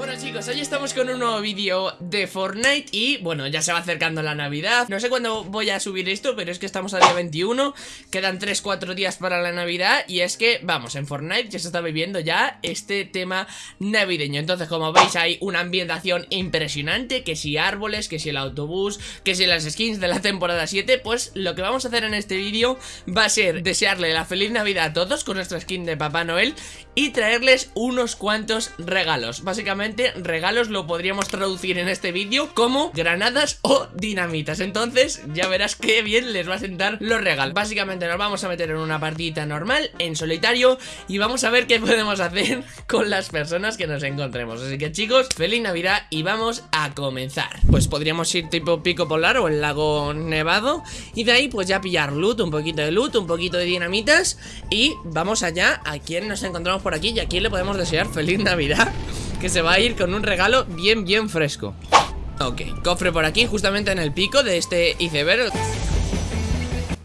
Bueno chicos, hoy estamos con un nuevo vídeo de Fortnite y bueno, ya se va acercando la Navidad. No sé cuándo voy a subir esto, pero es que estamos a día 21 Quedan 3-4 días para la Navidad y es que, vamos, en Fortnite ya se está viviendo ya este tema navideño. Entonces como veis hay una ambientación impresionante, que si árboles, que si el autobús, que si las skins de la temporada 7 Pues lo que vamos a hacer en este vídeo va a ser desearle la feliz Navidad a todos con nuestra skin de Papá Noel Y traerles unos cuantos regalos. Básicamente regalos lo podríamos traducir en este vídeo como granadas o dinamitas. Entonces ya verás qué bien les va a sentar los regalos. Básicamente nos vamos a meter en una partida normal, en solitario Y vamos a ver qué podemos hacer con las personas que nos encontremos. Así que chicos, feliz navidad y vamos a comenzar. Pues podríamos ir tipo pico polar o el lago nevado Y de ahí pues ya pillar loot, un poquito de loot, un poquito de dinamitas Y vamos allá a quien nos encontramos por aquí y a quién le podemos desear feliz navidad que se va a ir con un regalo bien, bien fresco. Ok, cofre por aquí, justamente en el pico de este iceberg.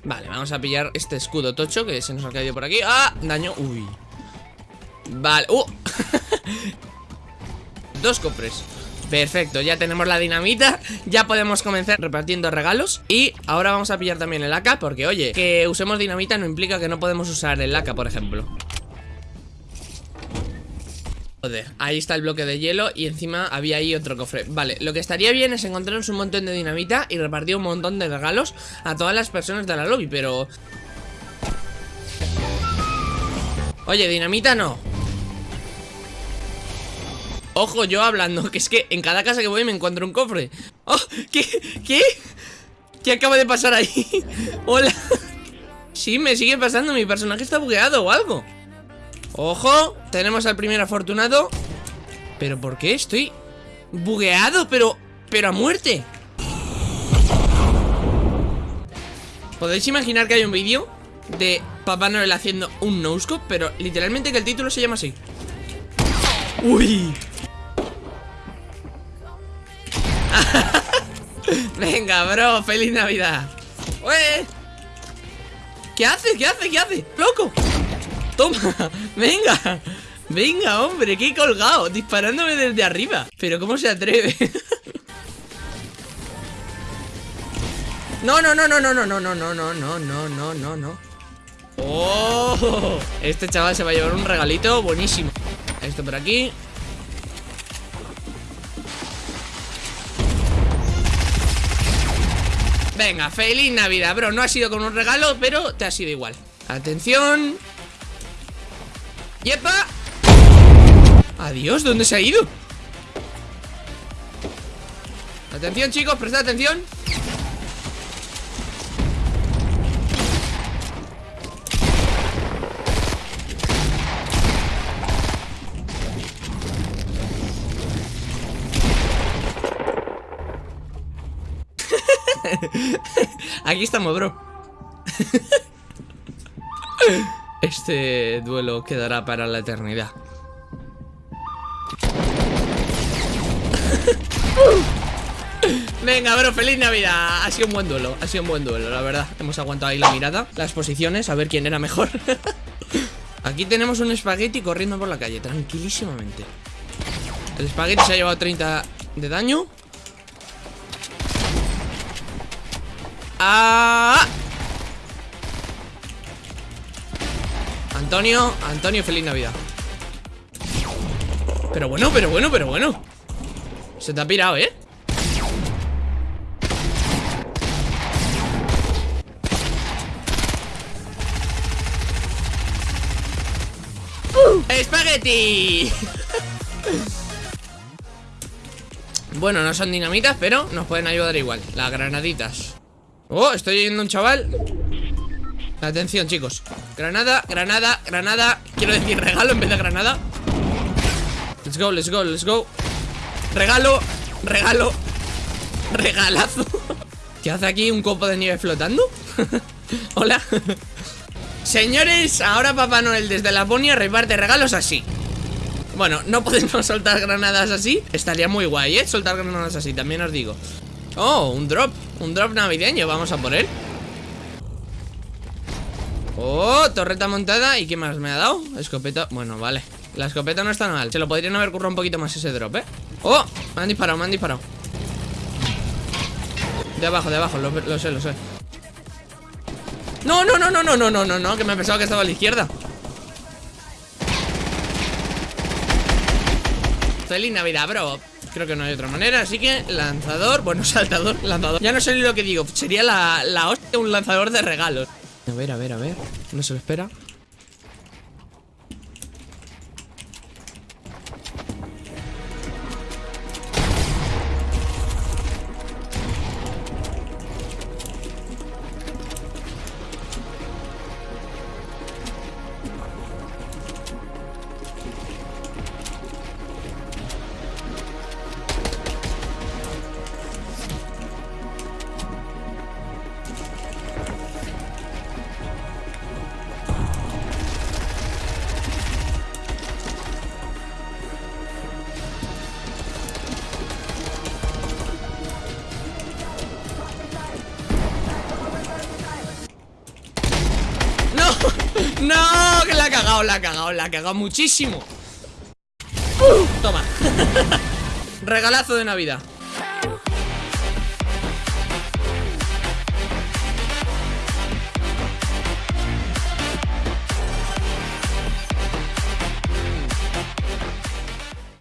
Vale, vamos a pillar este escudo tocho que se nos ha caído por aquí. ¡Ah! Daño, uy. Vale, ¡uh! Dos cofres. Perfecto, ya tenemos la dinamita Ya podemos comenzar repartiendo regalos. Y ahora vamos a pillar también el AK Porque oye, que usemos dinamita no implica que no podemos usar el AK, por ejemplo ahí está el bloque de hielo y encima había ahí otro cofre Vale, lo que estaría bien es encontrarnos un montón de dinamita y repartir un montón de regalos a todas las personas de la lobby, pero... Oye, dinamita no Ojo, yo hablando, que es que en cada casa que voy me encuentro un cofre ¡Oh! ¿Qué? ¿Qué? ¿Qué acaba de pasar ahí? Hola Sí, me sigue pasando, mi personaje está bugueado o algo Ojo, tenemos al primer afortunado ¿Pero por qué? Estoy bugueado, pero, pero a muerte ¿Podéis imaginar que hay un vídeo de Papá Noel haciendo un no-scope? Pero literalmente que el título se llama así ¡Uy! Venga, bro, feliz Navidad. ¿Qué hace? ¿Qué hace? ¿Qué hace? ¡Loco! Toma, venga Venga, hombre, qué colgado Disparándome desde arriba Pero ¿cómo se atreve? No, no, no, no, no, no, no, no, no, no, no, no, no, no, no ¡Oh! Este chaval se va a llevar un regalito buenísimo Esto por aquí Venga, feliz Navidad, bro No ha sido con un regalo, pero te ha sido igual Atención ¡Yepa! Adiós, ¿dónde se ha ido? Atención chicos, prestad atención Aquí estamos, bro Este duelo quedará para la eternidad. Venga, bro, feliz Navidad. Ha sido un buen duelo, ha sido un buen duelo, la verdad. Hemos aguantado ahí la mirada, las posiciones A ver quién era mejor. Aquí tenemos un espagueti corriendo por la calle Tranquilísimamente. El espagueti se ha llevado 30 de daño. ¡Ah! Antonio, Antonio, feliz Navidad. Pero bueno, pero bueno, pero bueno. Se te ha pirado, ¿eh? ¡Espagueti! bueno, no son dinamitas, pero nos pueden ayudar igual. Las granaditas. Oh, estoy oyendo un chaval Atención, chicos. Granada, granada, granada. Quiero decir regalo en vez de granada. Let's go, let's go, let's go. Regalo, regalo Regalazo. ¿Qué hace aquí un copo de nieve flotando? Hola. Señores, ahora Papá Noel desde Laponia reparte regalos así. Bueno, no podemos soltar granadas así. Estaría muy guay, ¿eh? Soltar granadas así, también os digo. Oh, un drop Un drop navideño, vamos a por él Oh, torreta montada. ¿Y qué más me ha dado? Escopeta, bueno, vale. La escopeta no está mal. Se lo podrían haber currado un poquito más ese drop, ¿eh? ¡Oh! Me han disparado, me han disparado. De abajo, de abajo, lo, sé, lo sé. No, no, no, no, no, no, no, no, no Que me pensaba que estaba a la izquierda. Feliz Navidad, bro. Creo que no hay otra manera, así que lanzador Bueno, saltador, lanzador. Ya no sé ni lo que digo, sería la, la hostia un lanzador de regalos A ver, a ver, a ver. No se lo espera ¡No! Que la ha cagado, la ha cagado, la ha cagado muchísimo Toma Regalazo de Navidad